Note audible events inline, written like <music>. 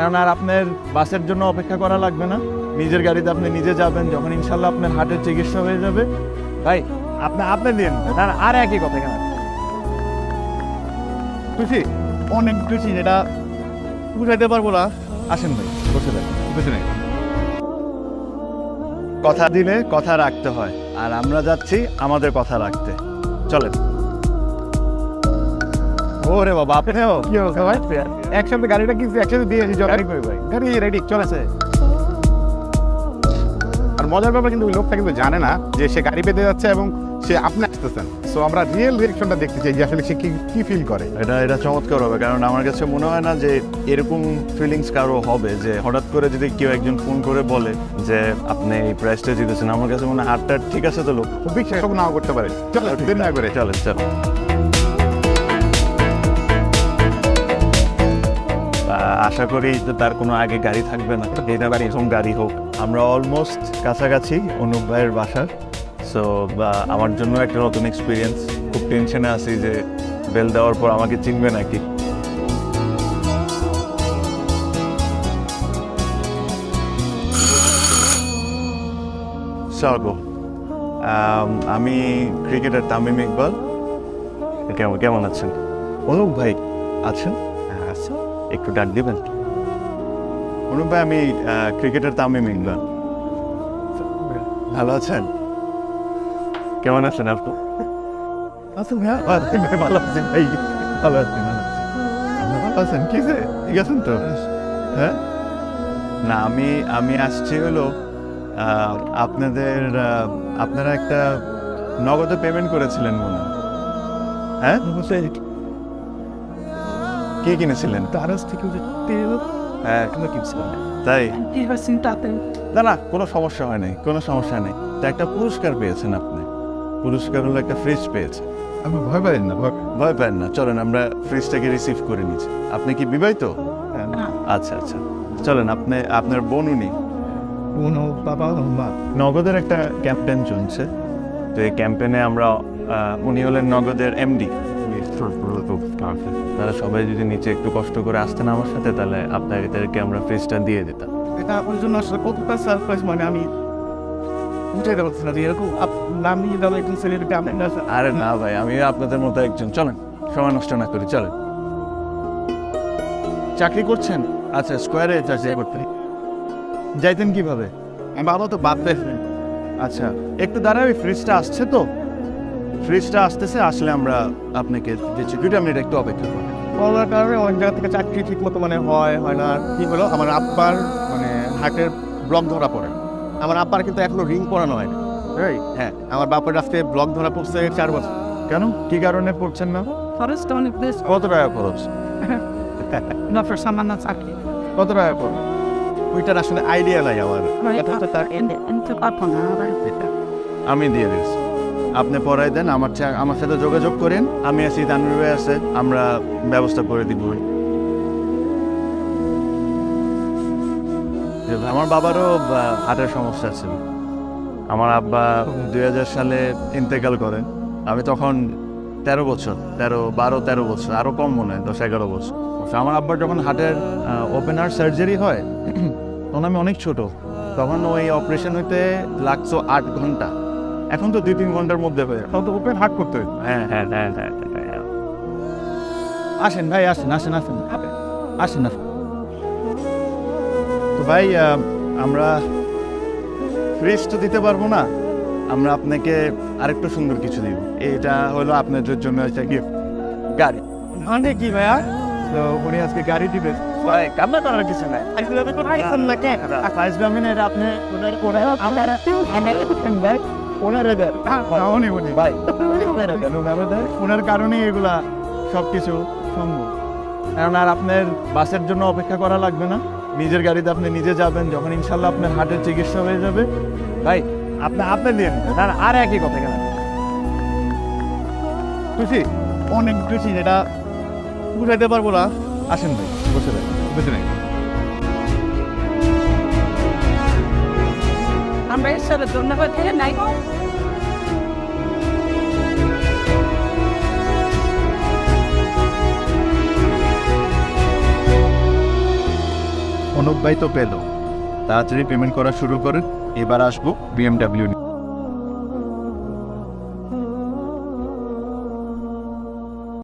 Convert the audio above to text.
এখন আর আপনার বাসের জন্য অপেক্ষা করা লাগবে না। নিজের গাড়িতে আপনি নিজে যাবেন যখন ইনশাল্লাহ আপনার হার্টের চিকিৎসা হয়ে যাবে। ভাই আপনি আপনি দিন আর একই কথা কেন খুশি? অনেক খুশি যেটা বুঝাইতে পারব না। আসেন ভাই বসে দেন বুঝি নাই কথা দিলে কথা রাখতে হয় আর আমরা যাচ্ছি আমাদের কথা রাখতে। চলেন। ওরে বাবা আপনিও? কি অবস্থা ভাই? একসাথে গাড়িটা কিনছি একসাথে দিয়ে এসেছি কই ভাই। গাড়ি রেডি চলেছে। আর মজার ব্যাপার কিন্তু ওই লোকটা কিন্তু জানে না যে সে গাড়ি পেতে যাচ্ছে এবং সে আপনি আসতেছেন। সো আমরা রিয়েল রিয়েকশনটা দেখতে চাই যে আসলে সে কি কি ফিল করে। এটা এটা চমৎকার হবে কারণ আমার কাছে মনে হয় না যে এরকম ফিলিংস কারও হবে যে হঠাৎ করে যদি কেউ একজন ফোন করে বলে যে আপনি এই প্রাইসটা জিতেছেন। আমার কাছে মনে হয় হাতটা ঠিক আছে তো লোক। খুব বিশ্বাস নাও করতে পারে। চলো দিন না করে। চলো চলেন আশা করি যে তার কোনো আগে গাড়ি থাকবে না। এটা বাড়ি এরকম গাড়ি হোক। আমরা অলমোস্ট কাছাকাছি অনুপ ভাইয়ের বাসার। সো আমার জন্য একটা নতুন এক্সপিরিয়েন্স খুব টেনশনে আছি যে বেল দেওয়ার পর আমাকে চিনবে নাকি। আমি ক্রিকেটার তামিম ইকবাল। কেমন কেমন আছেন? অনুপ ভাই, আছেন? একটু ডাক দিবেন? অনুপ ভাই আমি ক্রিকেটার তামিম ইকবাল ভালো আছেন? কেমন আছেন আপনি আছেন ভাই ভাই, ভালো আছেন ভাই। ভালো আছেন ভালো আছেন? কি ঠিক তো? হ্যাঁ? না আমি আমি আসছি হলো আপনাদের আপনারা একটা নগদে পেমেন্ট করেছিলেন মনে হয়। হ্যাঁ কি কিনেছিলেন? তারাস থেকে যে তেল হ্যাঁ এগুলো কিনছিলাম তাই. না না কোনো সমস্যা হয় নাই কোনো সমস্যা নেই। তা একটা পুরস্কার পেয়েছেন আপনি। পুরস্কার হলো একটা ফ্রিজ পেয়েছেন। আমি ভয় পাই না ভয় পান না চলেন আমরা ফ্রিজটাকে রিসিভ করে নিচ্ছি। আপনি কি বিবাহিত? আচ্ছা আচ্ছা। চলেন আপনি আপনার বোন উনি। কোনো বাবা মা। নগদের একটা ক্যাম্পেন চলছে। তো এই ক্যাম্পেনে আমরা উনি হলেন নগদের এমডি তারা সবাই যদি নিচে একটু কষ্ট করে আসতেন আমার সাথে তাহলে আপনাদেরকে আমরা ফ্রিজটা দিয়ে দিতাম। এটা আপনার জন্য আসলে কতটা সারপ্রাইজ মানে আমি উঠাইতে পারছি না যে এরকম নাম নিয়ে দাও একজন ছেলেটাকে আমি না আরে না ভাই আমি আপনাদের মতো একজন। চলেন সময় নষ্ট না করি চলেন। চাকরি করছেন? আচ্ছা স্কোয়ারে চাকরি করতেন। যাইতেন কীভাবে? বাবা তো বাদ আচ্ছা একটু দাঁড়াবে ফ্রিজটা আসছে তো। ফ্রিজটা আসতেছে আসলে আমরা আপনাকে দিচ্ছি দুইটা মিনিট একটু অপেক্ষা করেন করোনার কারণে অনেক জায়গা থেকে চাকরি ঠিক মতো মানে হয় হয় না কি হলো আমার আব্বার মানে হার্টের ব্লক ধরা পড়ে আমার আব্বার কিন্তু এখনও রিং পরানো হয় না এই, হ্যাঁ আমার বাপের রাস্তায় ব্লক ধরা পড়ছে চার বছর কেন কি কারণে পড়ছেন না this. কত টাকা খরচ that's aquí. কত টাকা খরচ ওইটার আসলে আইডিয়া নাই আমার আমি দিয়ে দিচ্ছি আপনি পড়াই দেন, আমার আমার সাথে যোগাযোগ করেন। আমি আছি তানভীর ভাই আছে, আমরা ব্যবস্থা করে দিব। আমার বাবারও হার্টের সমস্যা ছিল। আমার আব্বা দুই হাজার সালে ইন্তেকাল করেন। আমি তখন তেরো বছর, তেরো, বারো, তেরো বছর আরও কম মনে হয়, দশ, এগারো বছর। আমার আব্বার যখন হার্টের ওপেন হার্ট সার্জারি হয়, <clears throat> তখন আমি অনেক ছোট। তখন ওই অপারেশন হইতে লাগছো আট ঘণ্টা। এখন তো দুই তিন ঘণ্টার মধ্যে হয়ে। তাও তো ওপেন হার্ট করতে হয় হ্যাঁ হ্যাঁ হ্যাঁ হ্যাঁ হ্যাঁ, হ্যাঁ। আসেন ভাই আসেন আসেন আসেন। আসেন আসেন। তো ভাই আমরা ফ্রিজ তো দিতে পারব না। আমরা আপনাকে আরেকটু সুন্দর কিছু দিব। এটা হলো আপনাদের জন্য একটা গিফট গাড়ি। মানে কি ভাইয়া? তো উনি আজকে গাড়ি দিবে। ভাই কামনা করার কিছু নাই। আপনি ওনার ওনার আপনারা ভাই উনি উনি। ভাই ওনার কারণেই এগুলা সব কিছু সম্ভব। কারণ আর আপনার বাসের জন্য অপেক্ষা করা লাগবে না। নিজের গাড়িতে আপনি নিজে যাবেন যখন ইনশাল্লাহ আপনার হার্টের চিকিৎসা হয়ে যাবে। ভাই আপনি আপনি দিন না আর একই কথা কেন? খুশি? অনেক খুশি যেটা বুঝাইতে পারব না। আসেন ভাই বসে দেন বুঝি নাই আমরা ধন্যবাদ দিয়ে নাই। তো পেল। তাড়াতাড়ি পেমেন্ট করা শুরু করে এবার আসব বিএমডাব্লিউ